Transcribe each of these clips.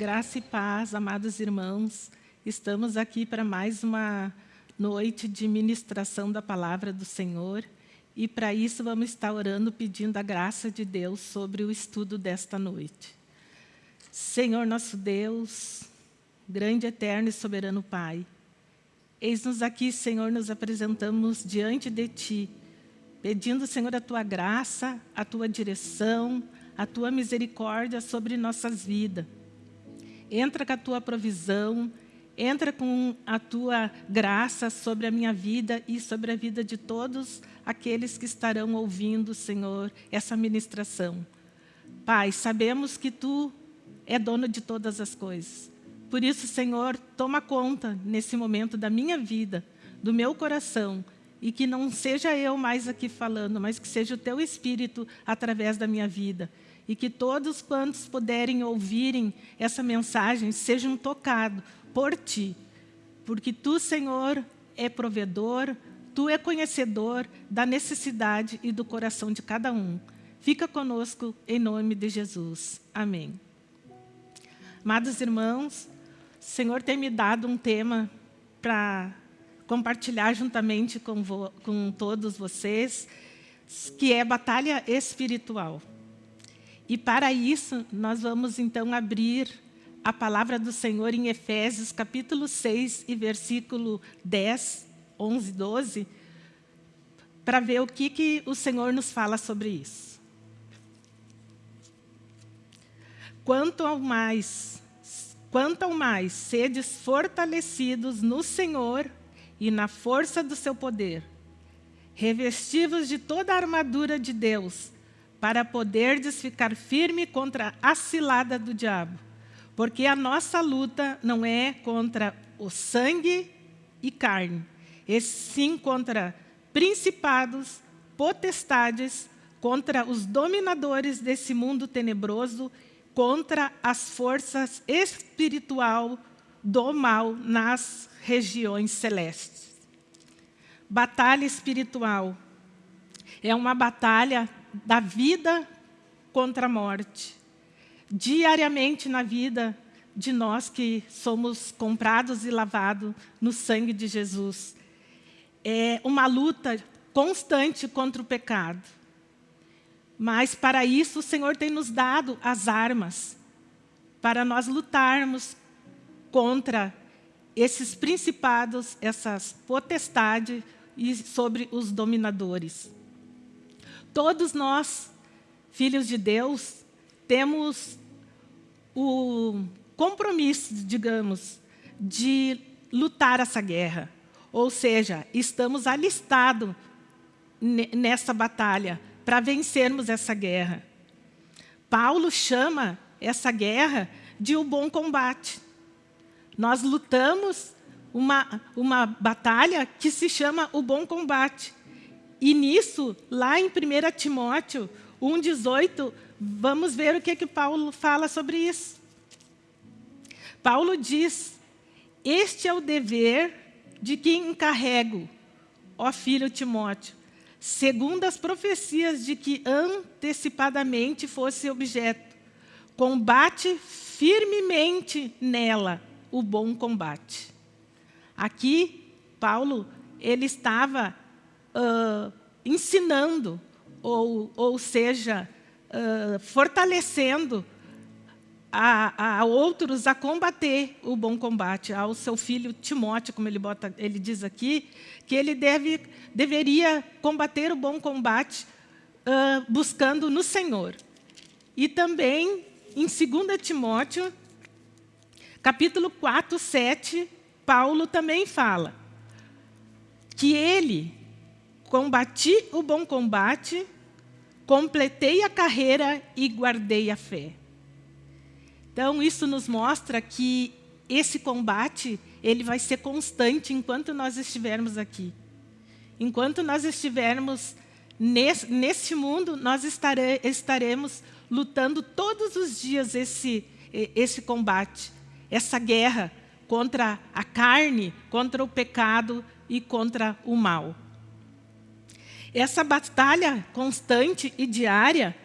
Graça e paz, amados irmãos. Estamos aqui para mais uma noite de ministração da palavra do Senhor. E para isso vamos estar orando, pedindo a graça de Deus sobre o estudo desta noite. Senhor nosso Deus, grande, eterno e soberano Pai, eis-nos aqui, Senhor, nos apresentamos diante de Ti, pedindo, Senhor, a Tua graça, a Tua direção, a Tua misericórdia sobre nossas vidas. Entra com a Tua provisão, entra com a Tua graça sobre a minha vida e sobre a vida de todos aqueles que estarão ouvindo, Senhor, essa ministração. Pai, sabemos que Tu é dono de todas as coisas. Por isso, Senhor, toma conta nesse momento da minha vida, do meu coração, e que não seja eu mais aqui falando, mas que seja o Teu Espírito através da minha vida. E que todos quantos puderem ouvirem essa mensagem sejam tocados por Ti. Porque Tu, Senhor, é provedor, Tu é conhecedor da necessidade e do coração de cada um. Fica conosco em nome de Jesus. Amém. Amados irmãos, o Senhor tem me dado um tema para compartilhar juntamente com, com todos vocês, que é batalha espiritual. E para isso, nós vamos então abrir a palavra do Senhor em Efésios, capítulo 6 e versículo 10, 11, 12, para ver o que, que o Senhor nos fala sobre isso. Quanto ao mais, quanto ao mais sedes fortalecidos no Senhor e na força do seu poder, revestivos de toda a armadura de Deus, para poderdes ficar firme contra a cilada do diabo. Porque a nossa luta não é contra o sangue e carne, e sim contra principados, potestades, contra os dominadores desse mundo tenebroso contra as forças espiritual do mal nas regiões celestes. Batalha espiritual é uma batalha da vida contra a morte. Diariamente na vida de nós que somos comprados e lavados no sangue de Jesus. É uma luta constante contra o pecado. Mas para isso o Senhor tem nos dado as armas para nós lutarmos contra esses principados, essas potestades e sobre os dominadores. Todos nós, filhos de Deus, temos o compromisso, digamos, de lutar essa guerra. Ou seja, estamos alistados nessa batalha para vencermos essa guerra. Paulo chama essa guerra de o um bom combate. Nós lutamos uma, uma batalha que se chama o bom combate. E nisso, lá em 1 Timóteo 1,18, vamos ver o que, que Paulo fala sobre isso. Paulo diz, este é o dever de quem encarrego, ó filho Timóteo, segundo as profecias de que antecipadamente fosse objeto. Combate firmemente nela o bom combate. Aqui, Paulo, ele estava uh, ensinando, ou, ou seja, uh, fortalecendo a, a, outros a combater o bom combate, ao seu filho Timóteo, como ele, bota, ele diz aqui, que ele deve, deveria combater o bom combate uh, buscando no Senhor. E também, em 2 Timóteo, capítulo 4, 7, Paulo também fala que ele combati o bom combate, completei a carreira e guardei a fé. Então, isso nos mostra que esse combate ele vai ser constante enquanto nós estivermos aqui. Enquanto nós estivermos nesse, nesse mundo, nós estare, estaremos lutando todos os dias esse, esse combate, essa guerra contra a carne, contra o pecado e contra o mal. Essa batalha constante e diária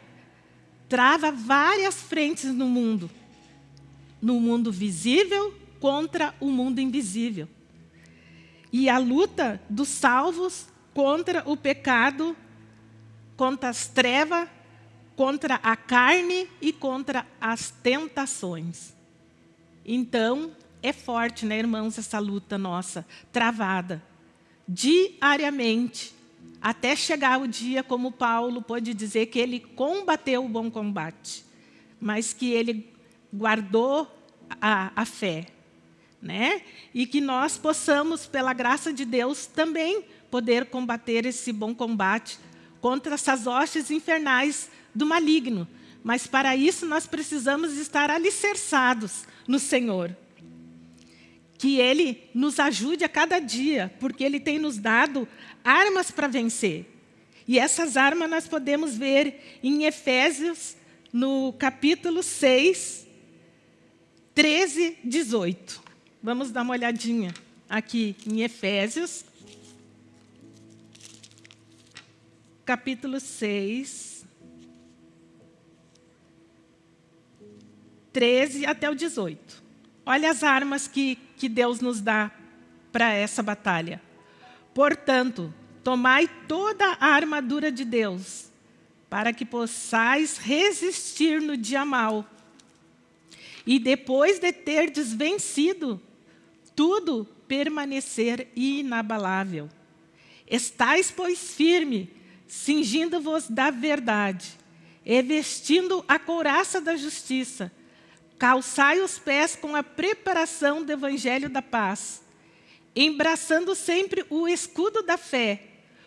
trava várias frentes no mundo no mundo visível contra o mundo invisível. E a luta dos salvos contra o pecado, contra as trevas, contra a carne e contra as tentações. Então, é forte, né, irmãos, essa luta nossa, travada, diariamente, até chegar o dia, como Paulo pode dizer, que ele combateu o bom combate, mas que ele guardou a, a fé. Né? E que nós possamos, pela graça de Deus, também poder combater esse bom combate contra essas hostes infernais do maligno. Mas para isso nós precisamos estar alicerçados no Senhor. Que Ele nos ajude a cada dia, porque Ele tem nos dado armas para vencer. E essas armas nós podemos ver em Efésios, no capítulo 6, 13, 18. Vamos dar uma olhadinha aqui em Efésios, capítulo 6, 13 até o 18. Olha as armas que, que Deus nos dá para essa batalha. Portanto, tomai toda a armadura de Deus, para que possais resistir no dia mau. E depois de ter desvencido tudo, permanecer inabalável. Estais, pois, firme, cingindo-vos da verdade, e vestindo a couraça da justiça, calçai os pés com a preparação do evangelho da paz, embraçando sempre o escudo da fé,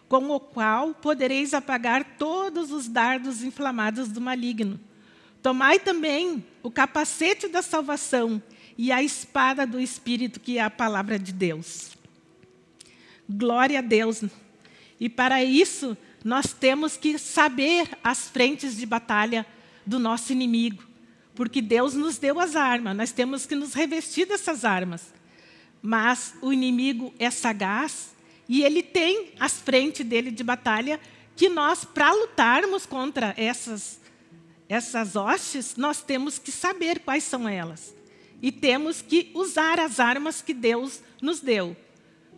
com o qual podereis apagar todos os dardos inflamados do maligno. Tomai também o capacete da salvação e a espada do Espírito, que é a palavra de Deus. Glória a Deus. E para isso, nós temos que saber as frentes de batalha do nosso inimigo, porque Deus nos deu as armas, nós temos que nos revestir dessas armas. Mas o inimigo é sagaz e ele tem as frentes dele de batalha que nós, para lutarmos contra essas, essas hostes, nós temos que saber quais são elas. E temos que usar as armas que Deus nos deu.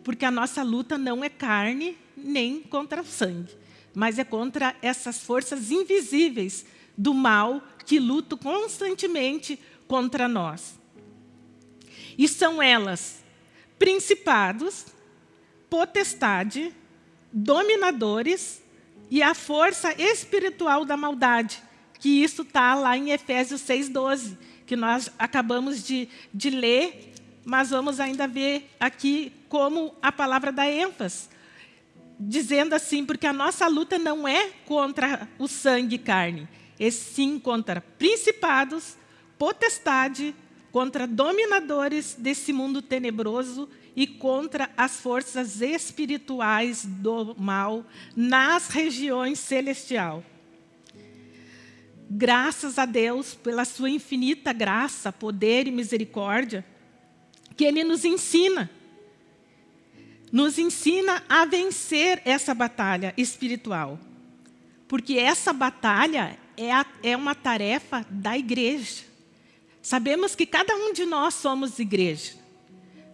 Porque a nossa luta não é carne nem contra o sangue, mas é contra essas forças invisíveis do mal que lutam constantemente contra nós. E são elas principados, potestade, dominadores e a força espiritual da maldade, que isso está lá em Efésios 6,12 que nós acabamos de, de ler, mas vamos ainda ver aqui como a palavra dá ênfase. Dizendo assim, porque a nossa luta não é contra o sangue e carne, é sim contra principados, potestade, contra dominadores desse mundo tenebroso e contra as forças espirituais do mal nas regiões celestiais graças a Deus pela sua infinita graça, poder e misericórdia, que Ele nos ensina. Nos ensina a vencer essa batalha espiritual. Porque essa batalha é, a, é uma tarefa da igreja. Sabemos que cada um de nós somos igreja.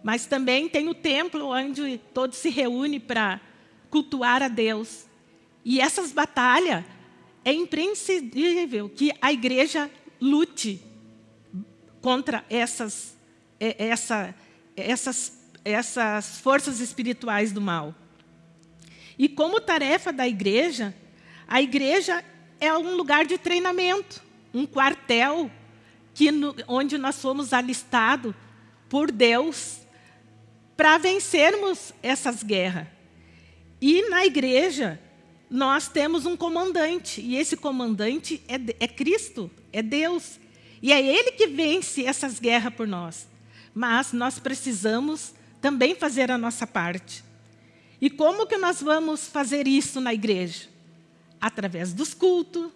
Mas também tem o templo onde todos se reúnem para cultuar a Deus. E essas batalhas é imprescindível que a igreja lute contra essas, é, essa, essas, essas forças espirituais do mal. E como tarefa da igreja, a igreja é um lugar de treinamento, um quartel que onde nós fomos alistados por Deus para vencermos essas guerras. E na igreja, nós temos um comandante, e esse comandante é, é Cristo, é Deus. E é Ele que vence essas guerras por nós. Mas nós precisamos também fazer a nossa parte. E como que nós vamos fazer isso na igreja? Através dos cultos,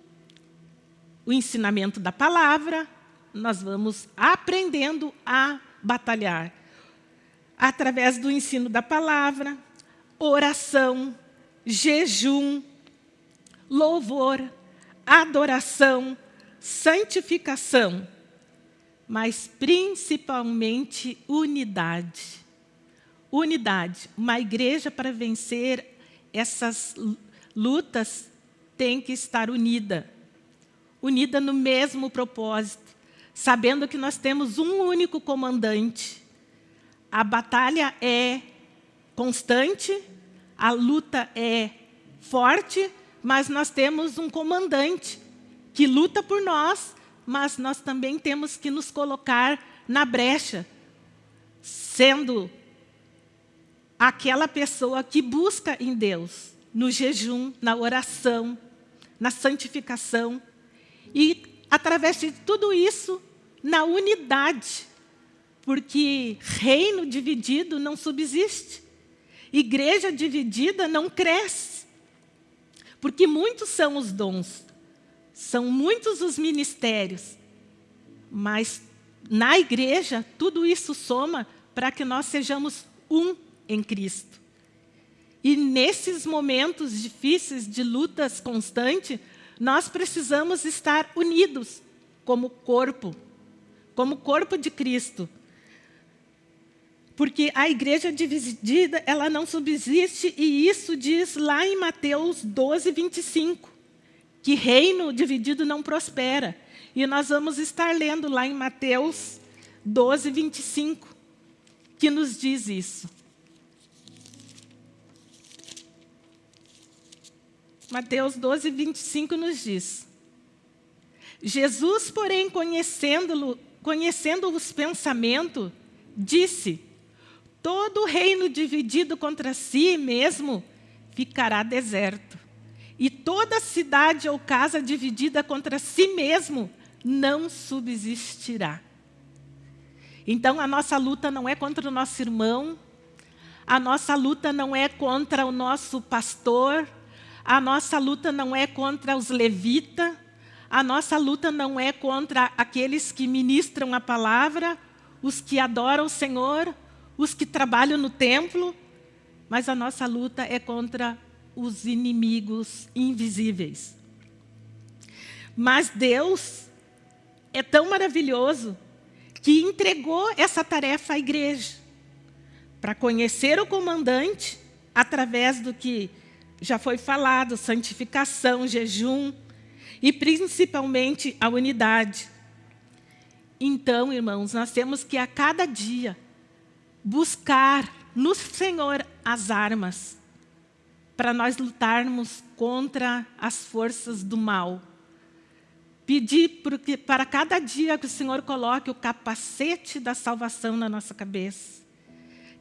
o ensinamento da palavra, nós vamos aprendendo a batalhar. Através do ensino da palavra, oração, jejum, louvor, adoração, santificação. mas principalmente unidade. Unidade. Uma igreja para vencer essas lutas tem que estar unida. Unida no mesmo propósito, sabendo que nós temos um único comandante. A batalha é constante, a luta é forte, mas nós temos um comandante que luta por nós, mas nós também temos que nos colocar na brecha, sendo aquela pessoa que busca em Deus, no jejum, na oração, na santificação, e através de tudo isso, na unidade, porque reino dividido não subsiste, igreja dividida não cresce, porque muitos são os dons, são muitos os ministérios, mas na igreja tudo isso soma para que nós sejamos um em Cristo. E nesses momentos difíceis de lutas constantes, nós precisamos estar unidos como corpo, como corpo de Cristo. Porque a igreja dividida, ela não subsiste, e isso diz lá em Mateus 12, 25 que reino dividido não prospera. E nós vamos estar lendo lá em Mateus 12, 25, que nos diz isso. Mateus 12, 25 nos diz. Jesus, porém, conhecendo, conhecendo os pensamentos, disse, todo reino dividido contra si mesmo ficará deserto e toda cidade ou casa dividida contra si mesmo não subsistirá. Então, a nossa luta não é contra o nosso irmão, a nossa luta não é contra o nosso pastor, a nossa luta não é contra os levitas, a nossa luta não é contra aqueles que ministram a palavra, os que adoram o Senhor, os que trabalham no templo, mas a nossa luta é contra os inimigos invisíveis. Mas Deus é tão maravilhoso que entregou essa tarefa à igreja para conhecer o comandante através do que já foi falado, santificação, jejum e principalmente a unidade. Então, irmãos, nós temos que a cada dia buscar no Senhor as armas para nós lutarmos contra as forças do mal. Pedir para cada dia que o Senhor coloque o capacete da salvação na nossa cabeça.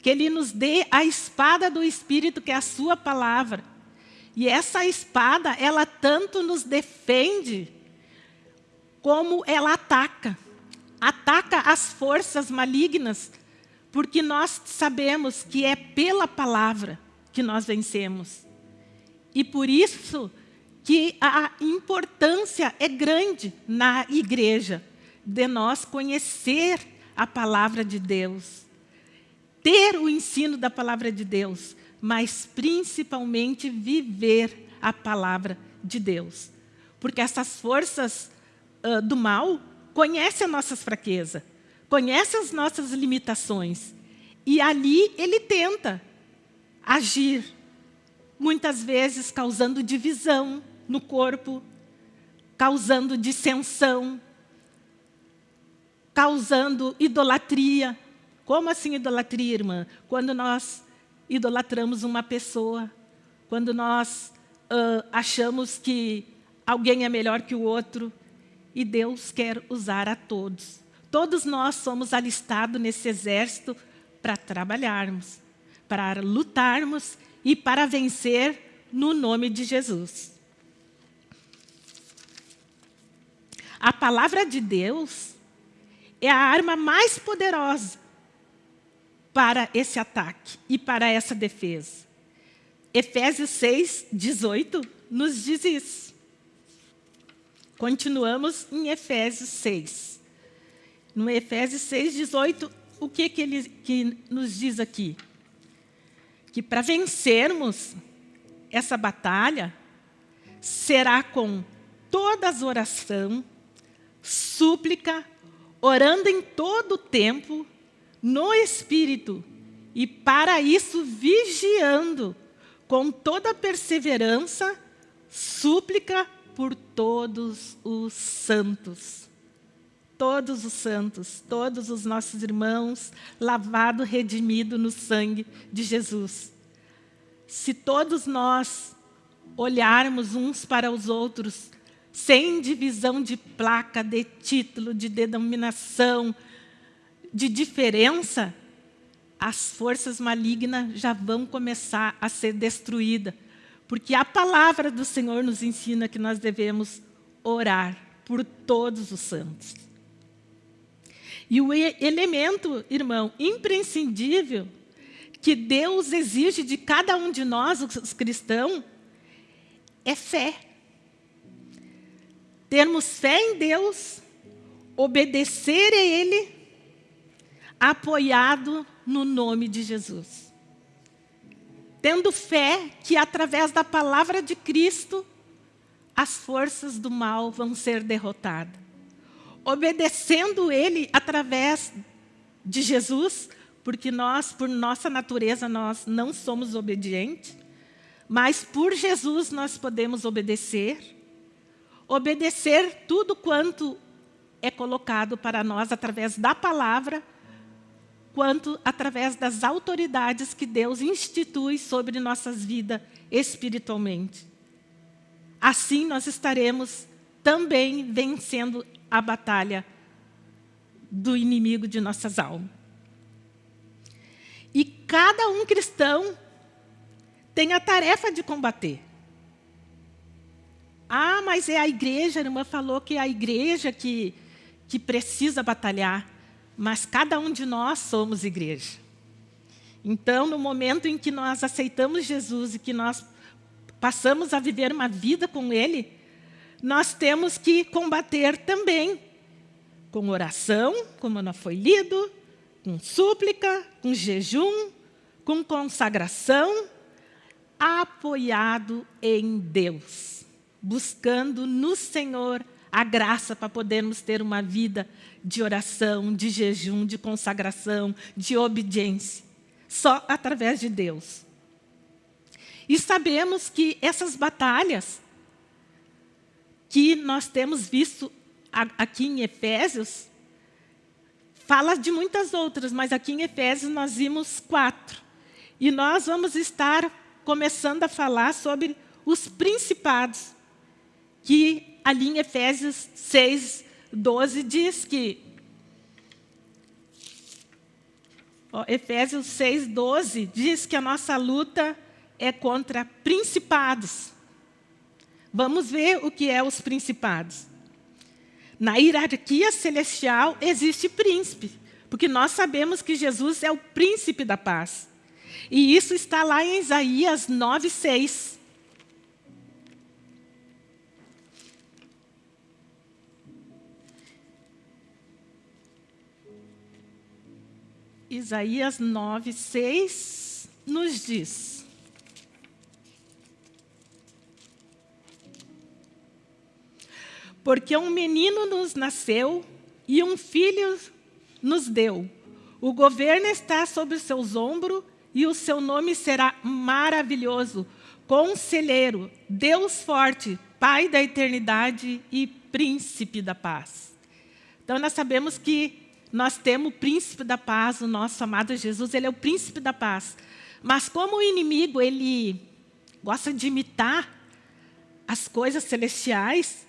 Que Ele nos dê a espada do Espírito, que é a sua palavra. E essa espada, ela tanto nos defende, como ela ataca. Ataca as forças malignas, porque nós sabemos que é pela palavra que nós vencemos. E por isso que a importância é grande na igreja de nós conhecer a palavra de Deus, ter o ensino da palavra de Deus, mas principalmente viver a palavra de Deus. Porque essas forças uh, do mal conhecem as nossas fraquezas, conhecem as nossas limitações. E ali ele tenta agir muitas vezes causando divisão no corpo, causando dissensão, causando idolatria. Como assim idolatria, irmã? Quando nós idolatramos uma pessoa, quando nós uh, achamos que alguém é melhor que o outro, e Deus quer usar a todos. Todos nós somos alistados nesse exército para trabalharmos, para lutarmos e para vencer no nome de Jesus. A palavra de Deus é a arma mais poderosa para esse ataque e para essa defesa. Efésios 6, 18 nos diz isso. Continuamos em Efésios 6. No Efésios 6, 18, o que, que ele que nos diz aqui? que para vencermos essa batalha, será com todas oração, súplica, orando em todo o tempo, no Espírito, e para isso vigiando, com toda perseverança, súplica por todos os santos. Todos os santos, todos os nossos irmãos, lavado, redimido no sangue de Jesus. Se todos nós olharmos uns para os outros, sem divisão de placa, de título, de denominação, de diferença, as forças malignas já vão começar a ser destruídas. Porque a palavra do Senhor nos ensina que nós devemos orar por todos os santos. E o elemento, irmão, imprescindível que Deus exige de cada um de nós, os cristãos, é fé. Termos fé em Deus, obedecer a Ele, apoiado no nome de Jesus. Tendo fé que através da palavra de Cristo, as forças do mal vão ser derrotadas. Obedecendo Ele através de Jesus, porque nós, por nossa natureza, nós não somos obedientes, mas por Jesus nós podemos obedecer, obedecer tudo quanto é colocado para nós através da palavra, quanto através das autoridades que Deus institui sobre nossas vidas espiritualmente. Assim nós estaremos também vencendo a batalha do inimigo de nossas almas. E cada um cristão tem a tarefa de combater. Ah, mas é a igreja, a irmã falou que é a igreja que, que precisa batalhar. Mas cada um de nós somos igreja. Então, no momento em que nós aceitamos Jesus e que nós passamos a viver uma vida com Ele, nós temos que combater também com oração, como não foi lido, com súplica, com jejum, com consagração, apoiado em Deus, buscando no Senhor a graça para podermos ter uma vida de oração, de jejum, de consagração, de obediência. Só através de Deus. E sabemos que essas batalhas que nós temos visto aqui em Efésios, fala de muitas outras, mas aqui em Efésios nós vimos quatro. E nós vamos estar começando a falar sobre os principados, que ali em Efésios 6, 12 diz que... Ó, Efésios 6, 12 diz que a nossa luta é contra principados. Vamos ver o que é os principados. Na hierarquia celestial existe príncipe, porque nós sabemos que Jesus é o príncipe da paz. E isso está lá em Isaías 9, 6. Isaías 9, 6 nos diz. Porque um menino nos nasceu e um filho nos deu. O governo está sobre os seus ombros e o seu nome será maravilhoso, conselheiro, Deus forte, Pai da eternidade e príncipe da paz. Então nós sabemos que nós temos o príncipe da paz, o nosso amado Jesus, ele é o príncipe da paz. Mas como o inimigo, ele gosta de imitar as coisas celestiais,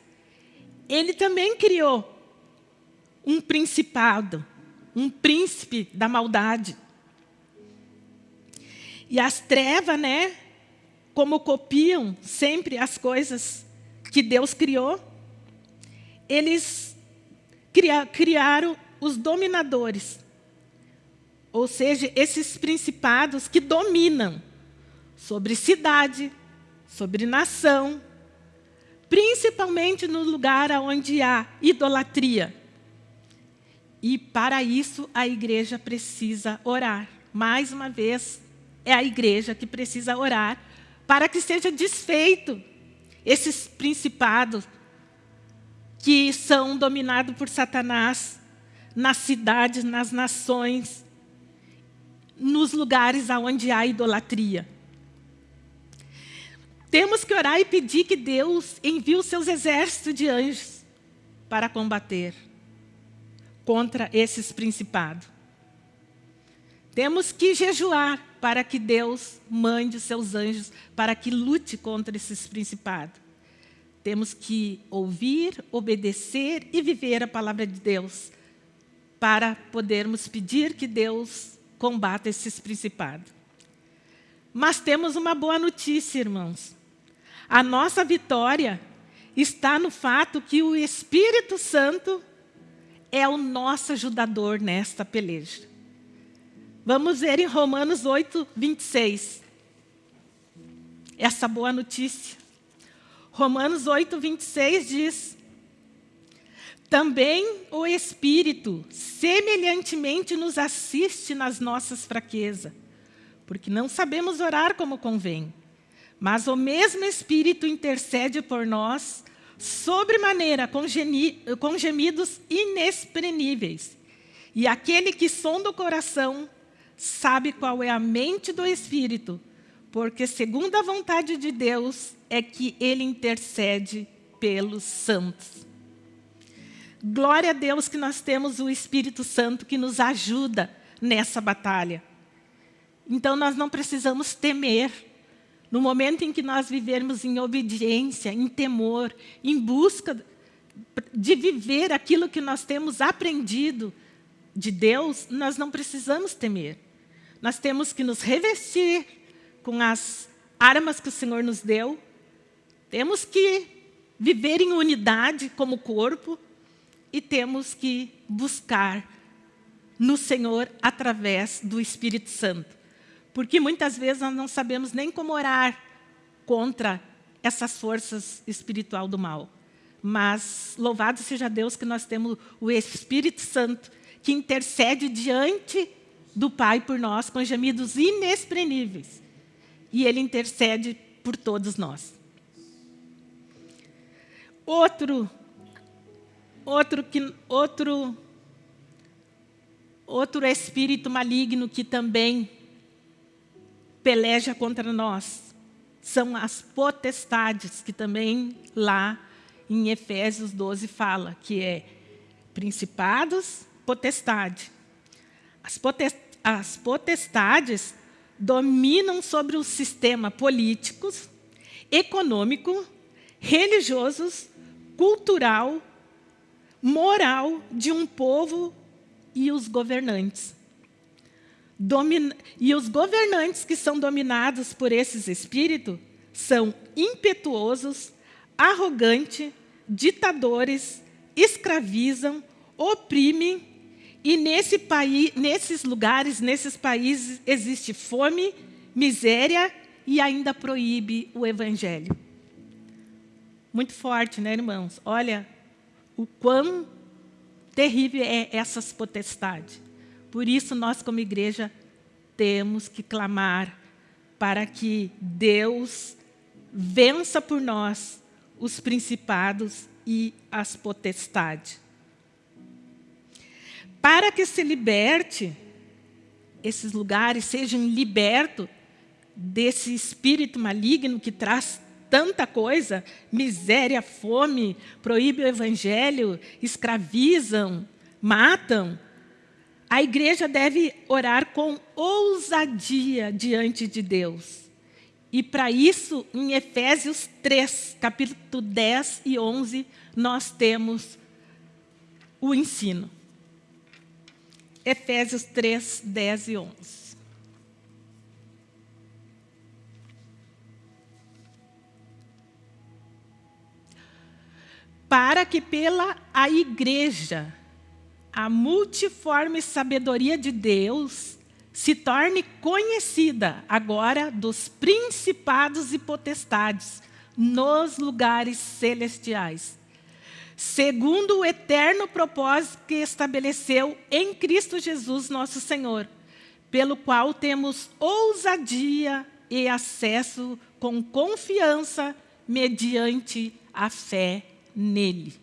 ele também criou um principado, um príncipe da maldade. E as trevas, né, como copiam sempre as coisas que Deus criou, eles criaram os dominadores, ou seja, esses principados que dominam sobre cidade, sobre nação, principalmente no lugar onde há idolatria. E para isso a igreja precisa orar. Mais uma vez, é a igreja que precisa orar para que seja desfeito esses principados que são dominados por Satanás nas cidades, nas nações, nos lugares onde há idolatria. Temos que orar e pedir que Deus envie os seus exércitos de anjos para combater contra esses principados. Temos que jejuar para que Deus mande os seus anjos para que lute contra esses principados. Temos que ouvir, obedecer e viver a palavra de Deus para podermos pedir que Deus combata esses principados. Mas temos uma boa notícia, irmãos. A nossa vitória está no fato que o Espírito Santo é o nosso ajudador nesta peleja. Vamos ver em Romanos 8, 26. Essa boa notícia. Romanos 8, 26 diz: Também o Espírito semelhantemente nos assiste nas nossas fraquezas, porque não sabemos orar como convém. Mas o mesmo Espírito intercede por nós, sobremaneira com, com gemidos inexprimíveis. E aquele que sonda o coração sabe qual é a mente do Espírito, porque segundo a vontade de Deus é que ele intercede pelos santos. Glória a Deus que nós temos o Espírito Santo que nos ajuda nessa batalha. Então nós não precisamos temer. No momento em que nós vivermos em obediência, em temor, em busca de viver aquilo que nós temos aprendido de Deus, nós não precisamos temer nós temos que nos revestir com as armas que o Senhor nos deu, temos que viver em unidade como corpo e temos que buscar no Senhor através do Espírito Santo. Porque muitas vezes nós não sabemos nem como orar contra essas forças espiritual do mal. Mas louvado seja Deus que nós temos o Espírito Santo que intercede diante do Pai por nós com gemidos inexprimíveis. E Ele intercede por todos nós. Outro, outro, que, outro, outro espírito maligno que também peleja contra nós são as potestades, que também lá em Efésios 12 fala, que é principados, potestade. As potestades dominam sobre o sistema político, econômico, religioso, cultural, moral de um povo e os governantes. Domin... E os governantes que são dominados por esses espíritos são impetuosos, arrogantes, ditadores, escravizam, oprimem e nesse país, nesses lugares, nesses países, existe fome, miséria e ainda proíbe o evangelho. Muito forte, né, irmãos? Olha o quão terrível é essas potestades. Por isso, nós, como igreja, temos que clamar para que Deus vença por nós os principados e as potestades para que se liberte, esses lugares sejam libertos desse espírito maligno que traz tanta coisa, miséria, fome, proíbe o evangelho, escravizam, matam, a igreja deve orar com ousadia diante de Deus. E para isso, em Efésios 3, capítulo 10 e 11, nós temos o ensino. Efésios 3, 10 e 11. Para que pela a igreja a multiforme sabedoria de Deus se torne conhecida agora dos principados e potestades nos lugares celestiais segundo o eterno propósito que estabeleceu em Cristo Jesus, nosso Senhor, pelo qual temos ousadia e acesso com confiança mediante a fé nele.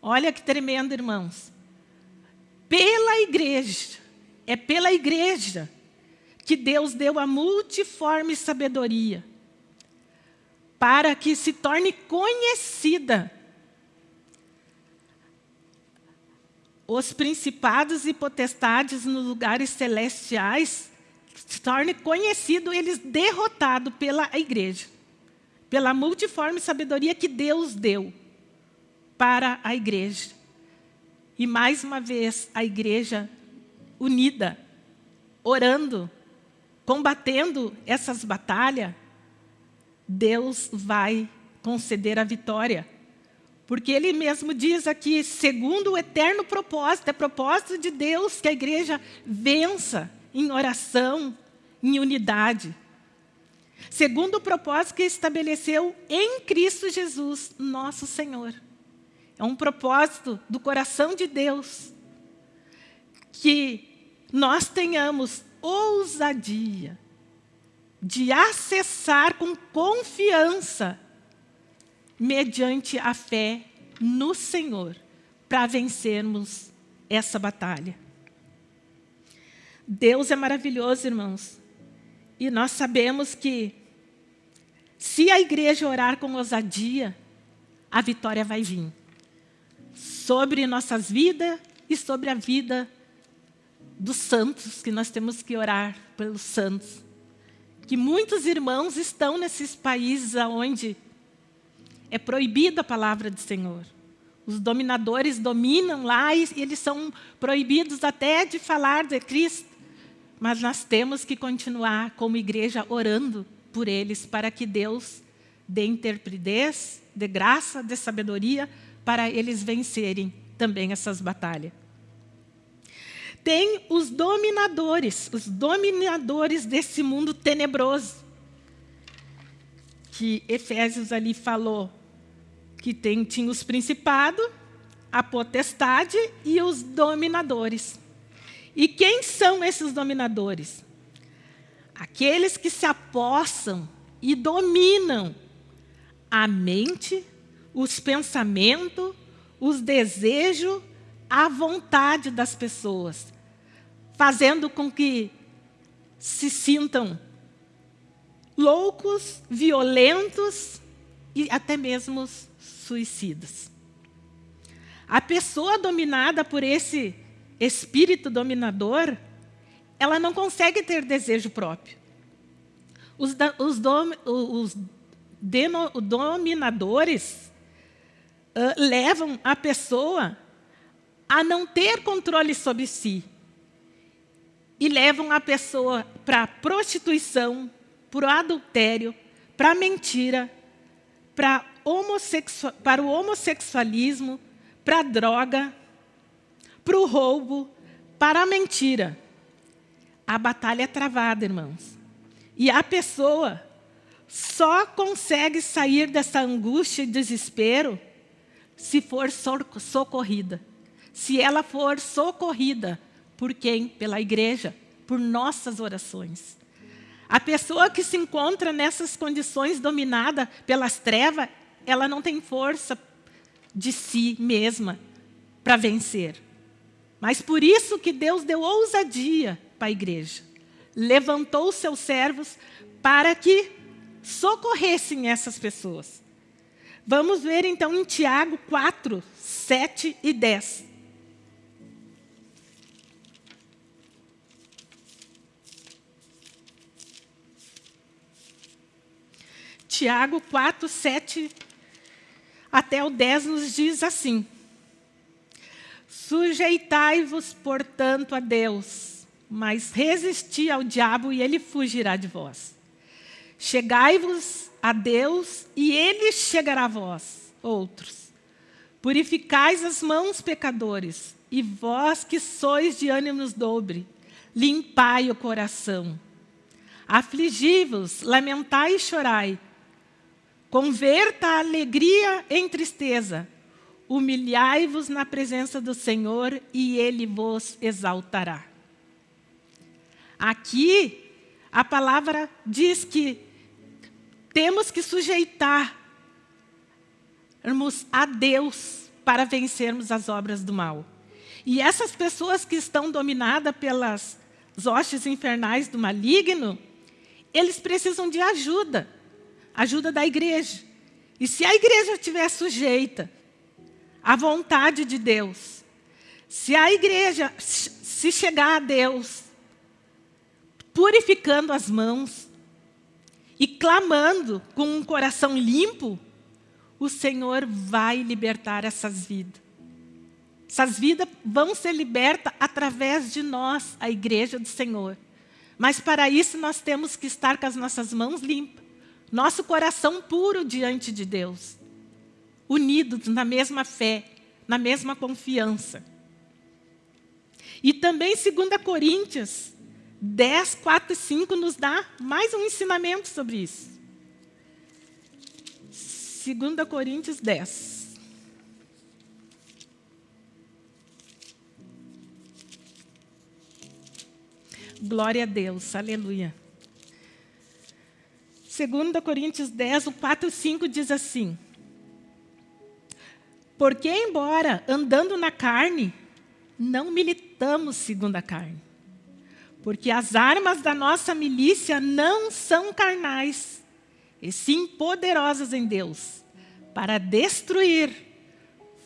Olha que tremendo, irmãos. pela igreja, é pela igreja que Deus deu a multiforme sabedoria para que se torne conhecida os principados e potestades nos lugares celestiais se torne conhecido eles derrotado pela igreja, pela multiforme sabedoria que Deus deu para a igreja. E mais uma vez a igreja unida, orando, combatendo essas batalhas, Deus vai conceder a vitória. Porque ele mesmo diz aqui, segundo o eterno propósito, é propósito de Deus que a igreja vença em oração, em unidade. Segundo o propósito que estabeleceu em Cristo Jesus, nosso Senhor. É um propósito do coração de Deus que nós tenhamos ousadia de acessar com confiança, mediante a fé no Senhor, para vencermos essa batalha. Deus é maravilhoso, irmãos. E nós sabemos que, se a igreja orar com ousadia, a vitória vai vir. Sobre nossas vidas e sobre a vida dos santos, que nós temos que orar pelos santos que muitos irmãos estão nesses países onde é proibida a palavra do Senhor. Os dominadores dominam lá e eles são proibidos até de falar de Cristo. Mas nós temos que continuar como igreja orando por eles para que Deus dê interpretez, dê graça, dê sabedoria para eles vencerem também essas batalhas tem os dominadores, os dominadores desse mundo tenebroso. Que Efésios ali falou que tem, tinha os principados, a potestade e os dominadores. E quem são esses dominadores? Aqueles que se apossam e dominam a mente, os pensamentos, os desejos, a vontade das pessoas fazendo com que se sintam loucos, violentos e até mesmo suicidas. A pessoa dominada por esse espírito dominador, ela não consegue ter desejo próprio. Os, os, dom, os dominadores uh, levam a pessoa a não ter controle sobre si, e levam a pessoa para prostituição, para o adultério, para a mentira, para, para o homossexualismo, para a droga, para o roubo, para a mentira. A batalha é travada, irmãos. E a pessoa só consegue sair dessa angústia e desespero se for socorrida. Se ela for socorrida por quem? Pela igreja, por nossas orações. A pessoa que se encontra nessas condições dominada pelas trevas, ela não tem força de si mesma para vencer. Mas por isso que Deus deu ousadia para a igreja. Levantou os seus servos para que socorressem essas pessoas. Vamos ver então em Tiago 4, 7 e 10. Tiago 4, 7 até o 10 nos diz assim. Sujeitai-vos, portanto, a Deus, mas resisti ao diabo e ele fugirá de vós. Chegai-vos a Deus e ele chegará a vós, outros. Purificais as mãos, pecadores, e vós que sois de ânimos dobre, limpai o coração. Afligi-vos, lamentai e chorai, Converta a alegria em tristeza. Humilhai-vos na presença do Senhor e Ele vos exaltará. Aqui, a palavra diz que temos que sujeitar a Deus para vencermos as obras do mal. E essas pessoas que estão dominadas pelas hostes infernais do maligno, eles precisam de ajuda, ajuda da igreja. E se a igreja estiver sujeita à vontade de Deus, se a igreja se chegar a Deus, purificando as mãos e clamando com um coração limpo, o Senhor vai libertar essas vidas. Essas vidas vão ser libertas através de nós, a igreja do Senhor. Mas para isso nós temos que estar com as nossas mãos limpas, nosso coração puro diante de Deus, unidos na mesma fé, na mesma confiança. E também 2 Coríntios 10, 4 e 5 nos dá mais um ensinamento sobre isso. 2 Coríntios 10. Glória a Deus, aleluia. 2 Coríntios 10, o 4 e 5 diz assim. Porque, embora andando na carne, não militamos segundo a carne. Porque as armas da nossa milícia não são carnais, e sim poderosas em Deus, para destruir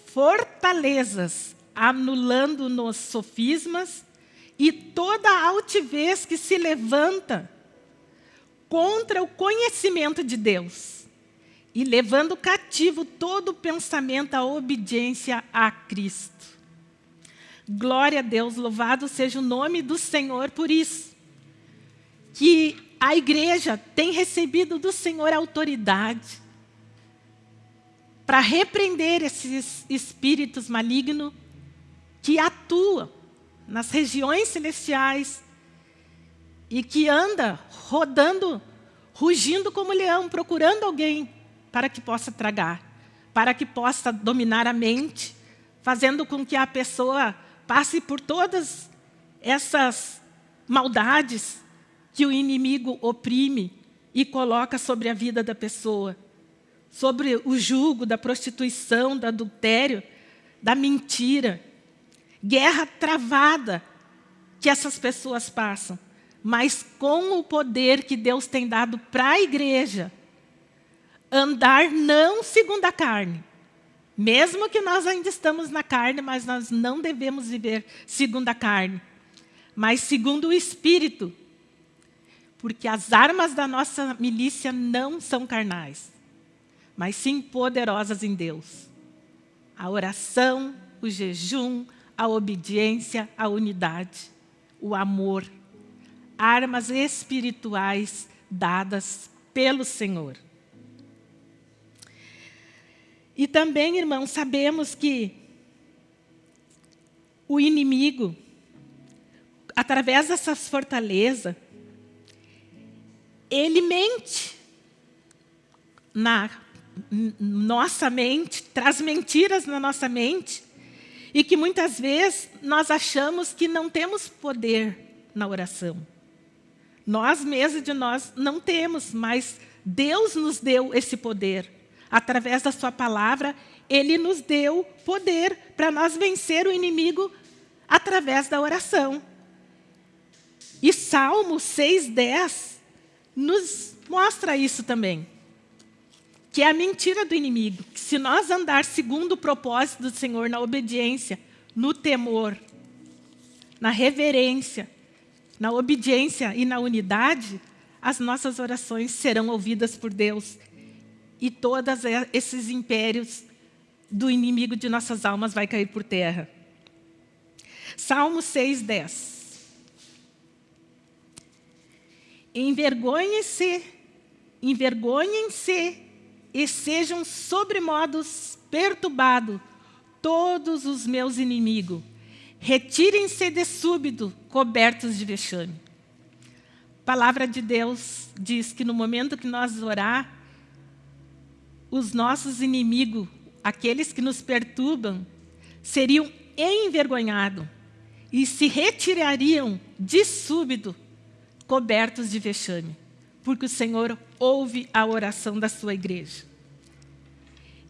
fortalezas, anulando-nos sofismas e toda altivez que se levanta contra o conhecimento de Deus e levando cativo todo pensamento à obediência a Cristo. Glória a Deus, louvado seja o nome do Senhor por isso. Que a igreja tem recebido do Senhor autoridade para repreender esses espíritos malignos que atuam nas regiões celestiais e que anda rodando, rugindo como leão, procurando alguém para que possa tragar, para que possa dominar a mente, fazendo com que a pessoa passe por todas essas maldades que o inimigo oprime e coloca sobre a vida da pessoa. Sobre o jugo da prostituição, do adultério, da mentira. Guerra travada que essas pessoas passam. Mas com o poder que Deus tem dado para a igreja, andar não segundo a carne, mesmo que nós ainda estamos na carne, mas nós não devemos viver segundo a carne, mas segundo o Espírito. Porque as armas da nossa milícia não são carnais, mas sim poderosas em Deus. A oração, o jejum, a obediência, a unidade, o amor. Armas espirituais dadas pelo Senhor. E também, irmãos, sabemos que o inimigo, através dessas fortalezas, ele mente na nossa mente, traz mentiras na nossa mente, e que muitas vezes nós achamos que não temos poder na oração. Nós mesmos de nós não temos, mas Deus nos deu esse poder através da sua palavra, ele nos deu poder para nós vencer o inimigo através da oração. E Salmo 6,10 nos mostra isso também. Que é a mentira do inimigo. Que se nós andar segundo o propósito do Senhor, na obediência, no temor, na reverência, na obediência e na unidade, as nossas orações serão ouvidas por Deus e todos esses impérios do inimigo de nossas almas vai cair por terra. Salmo 6, 10. Envergonhem-se, envergonhem-se e sejam sobremodos perturbados todos os meus inimigos. Retirem-se de súbito, cobertos de vexame. A palavra de Deus diz que no momento que nós orar, os nossos inimigos, aqueles que nos perturbam, seriam envergonhados e se retirariam de súbito, cobertos de vexame, porque o Senhor ouve a oração da sua igreja.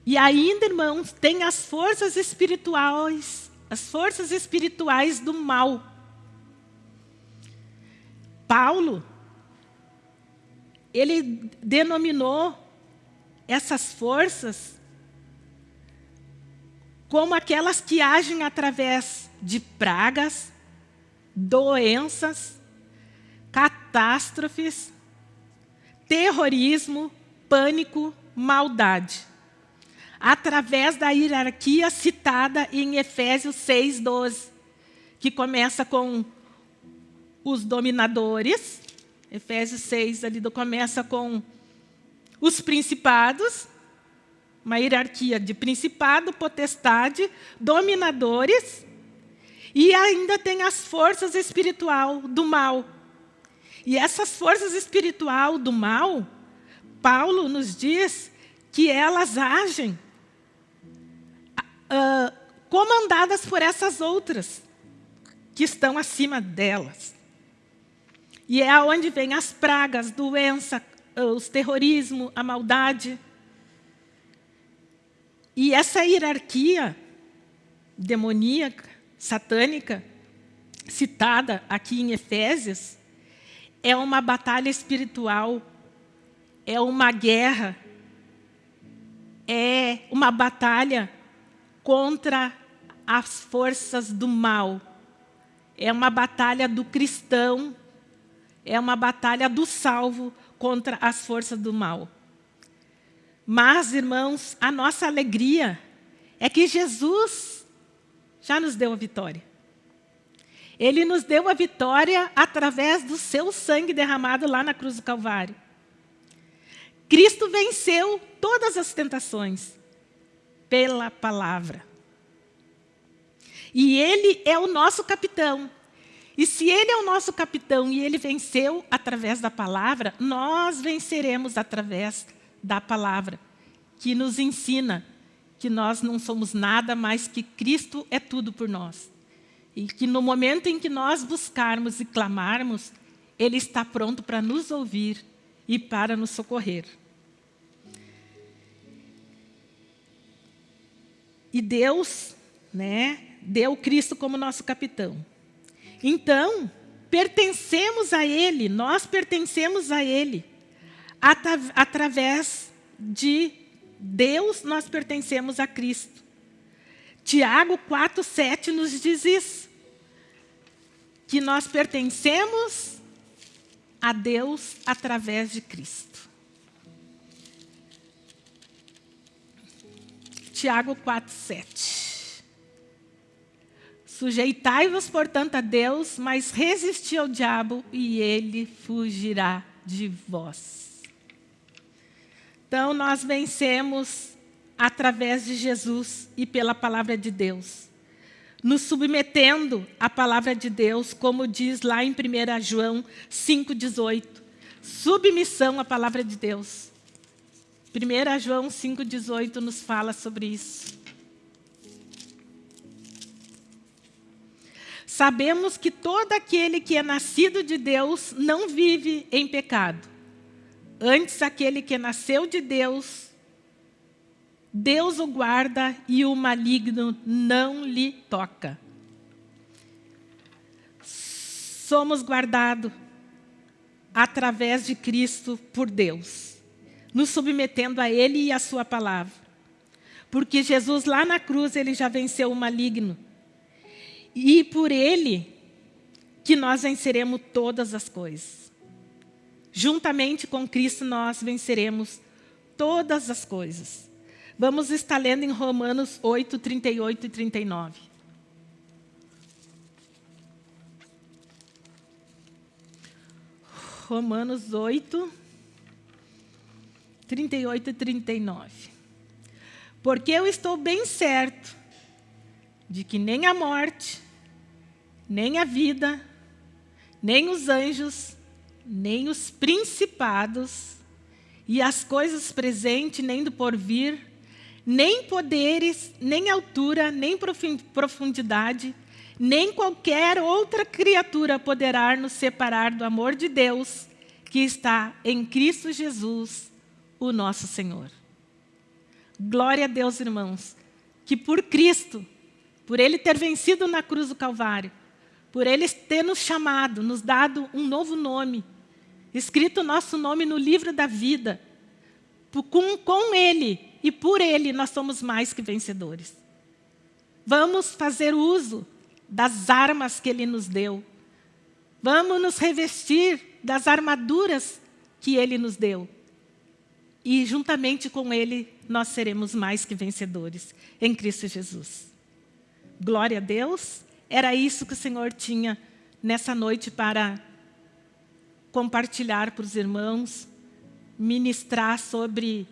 E ainda, irmãos, tem as forças espirituais as forças espirituais do mal. Paulo, ele denominou essas forças como aquelas que agem através de pragas, doenças, catástrofes, terrorismo, pânico, maldade. Através da hierarquia citada em Efésios 6, 12, que começa com os dominadores. Efésios 6 ali começa com os principados, uma hierarquia de principado, potestade, dominadores, e ainda tem as forças espiritual do mal. E essas forças espiritual do mal, Paulo nos diz que elas agem uh, comandadas por essas outras que estão acima delas. E é aonde vem as pragas, doença, os terrorismo, a maldade. E essa hierarquia demoníaca, satânica, citada aqui em Efésios, é uma batalha espiritual, é uma guerra, é uma batalha contra as forças do mal. É uma batalha do cristão, é uma batalha do salvo contra as forças do mal. Mas, irmãos, a nossa alegria é que Jesus já nos deu a vitória. Ele nos deu a vitória através do seu sangue derramado lá na cruz do Calvário. Cristo venceu todas as tentações pela palavra. E Ele é o nosso capitão. E se Ele é o nosso capitão e Ele venceu através da palavra, nós venceremos através da palavra, que nos ensina que nós não somos nada, mas que Cristo é tudo por nós. E que no momento em que nós buscarmos e clamarmos, Ele está pronto para nos ouvir e para nos socorrer. E Deus né, deu Cristo como nosso capitão. Então, pertencemos a Ele, nós pertencemos a Ele, através de Deus, nós pertencemos a Cristo. Tiago 4, 7 nos diz isso, que nós pertencemos a Deus através de Cristo. Tiago 4, 7. Sujeitai-vos, portanto, a Deus, mas resisti ao diabo e ele fugirá de vós. Então, nós vencemos através de Jesus e pela palavra de Deus. Nos submetendo à palavra de Deus, como diz lá em 1 João 5,18. Submissão à palavra de Deus. 1 João 5,18 nos fala sobre isso. Sabemos que todo aquele que é nascido de Deus não vive em pecado. Antes, aquele que nasceu de Deus, Deus o guarda e o maligno não lhe toca. Somos guardados através de Cristo por Deus, nos submetendo a Ele e a Sua palavra. Porque Jesus lá na cruz, Ele já venceu o maligno. E por Ele que nós venceremos todas as coisas. Juntamente com Cristo nós venceremos todas as coisas. Vamos estar lendo em Romanos 8, 38 e 39. Romanos 8, 38 e 39. Porque eu estou bem certo de que nem a morte, nem a vida, nem os anjos, nem os principados, e as coisas presentes, nem do porvir, nem poderes, nem altura, nem profundidade, nem qualquer outra criatura poderá nos separar do amor de Deus que está em Cristo Jesus, o nosso Senhor. Glória a Deus, irmãos, que por Cristo por Ele ter vencido na cruz do Calvário, por Ele ter nos chamado, nos dado um novo nome, escrito o nosso nome no livro da vida. Com, com Ele e por Ele nós somos mais que vencedores. Vamos fazer uso das armas que Ele nos deu. Vamos nos revestir das armaduras que Ele nos deu. E juntamente com Ele nós seremos mais que vencedores em Cristo Jesus. Glória a Deus. Era isso que o Senhor tinha nessa noite para compartilhar para os irmãos, ministrar sobre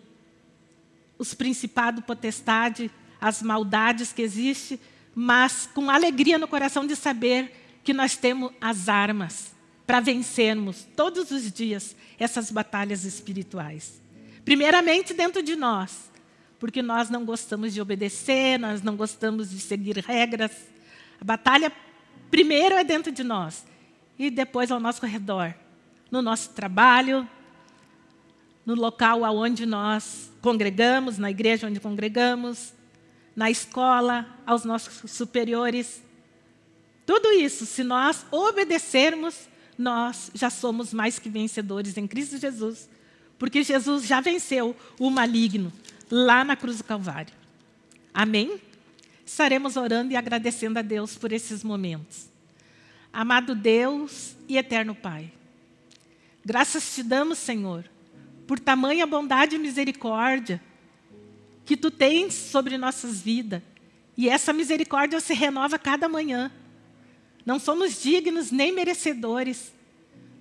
os principados, potestade, as maldades que existem, mas com alegria no coração de saber que nós temos as armas para vencermos todos os dias essas batalhas espirituais. Primeiramente dentro de nós, porque nós não gostamos de obedecer, nós não gostamos de seguir regras. A batalha primeiro é dentro de nós e depois ao nosso redor, no nosso trabalho, no local onde nós congregamos, na igreja onde congregamos, na escola, aos nossos superiores. Tudo isso, se nós obedecermos, nós já somos mais que vencedores em Cristo Jesus, porque Jesus já venceu o maligno lá na cruz do Calvário. Amém? Estaremos orando e agradecendo a Deus por esses momentos. Amado Deus e eterno Pai, graças te damos, Senhor, por tamanha bondade e misericórdia que Tu tens sobre nossas vidas. E essa misericórdia se renova cada manhã. Não somos dignos nem merecedores,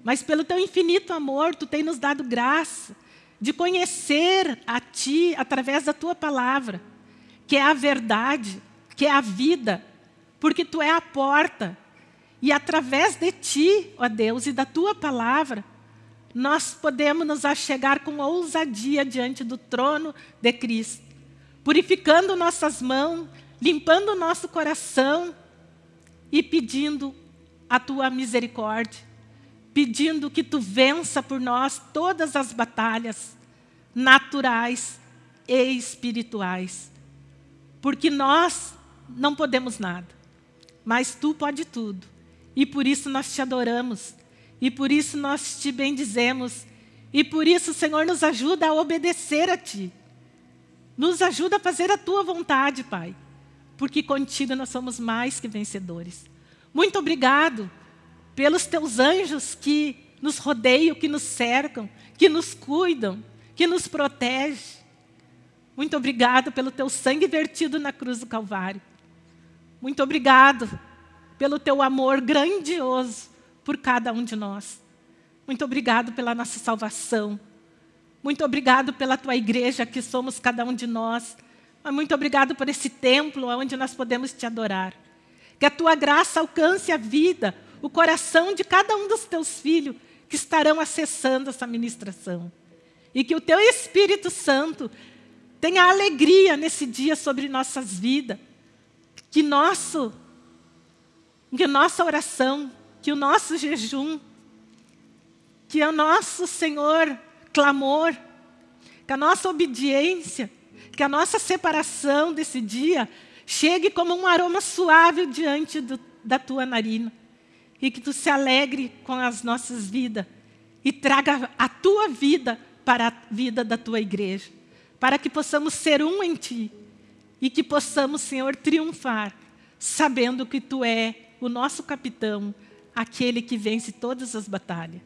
mas pelo Teu infinito amor, Tu tens nos dado graça de conhecer a Ti através da Tua palavra, que é a verdade, que é a vida, porque Tu é a porta. E através de Ti, ó Deus, e da Tua palavra, nós podemos nos achegar com ousadia diante do trono de Cristo, purificando nossas mãos, limpando nosso coração e pedindo a Tua misericórdia, pedindo que Tu vença por nós todas as batalhas naturais e espirituais, porque nós não podemos nada, mas Tu pode tudo, e por isso nós Te adoramos, e por isso nós te bendizemos. E por isso, Senhor, nos ajuda a obedecer a Ti. Nos ajuda a fazer a Tua vontade, Pai. Porque contigo nós somos mais que vencedores. Muito obrigado pelos Teus anjos que nos rodeiam, que nos cercam, que nos cuidam, que nos protegem. Muito obrigado pelo Teu sangue vertido na cruz do Calvário. Muito obrigado pelo Teu amor grandioso por cada um de nós. Muito obrigado pela nossa salvação. Muito obrigado pela tua igreja, que somos cada um de nós. muito obrigado por esse templo onde nós podemos te adorar. Que a tua graça alcance a vida, o coração de cada um dos teus filhos que estarão acessando essa ministração. E que o teu Espírito Santo tenha alegria nesse dia sobre nossas vidas. Que, nosso, que nossa oração que o nosso jejum, que o nosso, Senhor, clamor, que a nossa obediência, que a nossa separação desse dia chegue como um aroma suave diante do, da tua narina. E que tu se alegre com as nossas vidas e traga a tua vida para a vida da tua igreja. Para que possamos ser um em ti e que possamos, Senhor, triunfar, sabendo que tu é o nosso capitão, aquele que vence todas as batalhas.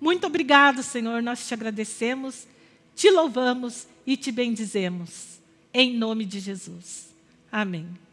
Muito obrigado, Senhor, nós te agradecemos, te louvamos e te bendizemos. Em nome de Jesus. Amém.